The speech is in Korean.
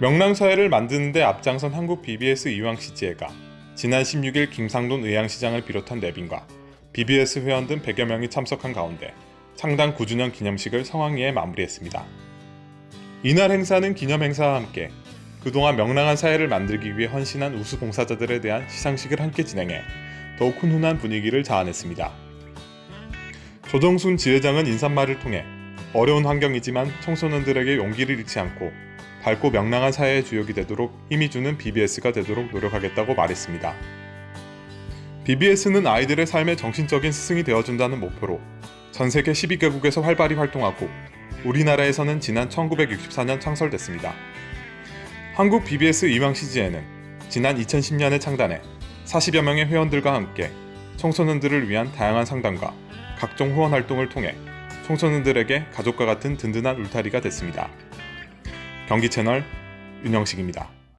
명랑사회를 만드는 데 앞장선 한국 BBS 이왕시지회가 지난 16일 김상돈 의향시장을 비롯한 내빈과 BBS 회원 등 100여 명이 참석한 가운데 창당 9주년 기념식을 성황리에 마무리했습니다. 이날 행사는 기념 행사와 함께 그동안 명랑한 사회를 만들기 위해 헌신한 우수 봉사자들에 대한 시상식을 함께 진행해 더욱 훈훈한 분위기를 자아냈습니다. 조정순 지회장은 인사말을 통해 어려운 환경이지만 청소년들에게 용기를 잃지 않고 밝고 명랑한 사회의 주역이 되도록 힘이 주는 BBS가 되도록 노력하겠다고 말했습니다. BBS는 아이들의 삶의 정신적인 스승이 되어준다는 목표로 전 세계 12개국에서 활발히 활동하고 우리나라에서는 지난 1964년 창설됐습니다. 한국 BBS 이왕시지에는 지난 2010년에 창단해 40여 명의 회원들과 함께 청소년들을 위한 다양한 상담과 각종 후원 활동을 통해 청소년들에게 가족과 같은 든든한 울타리가 됐습니다. 경기 채널 윤영식입니다.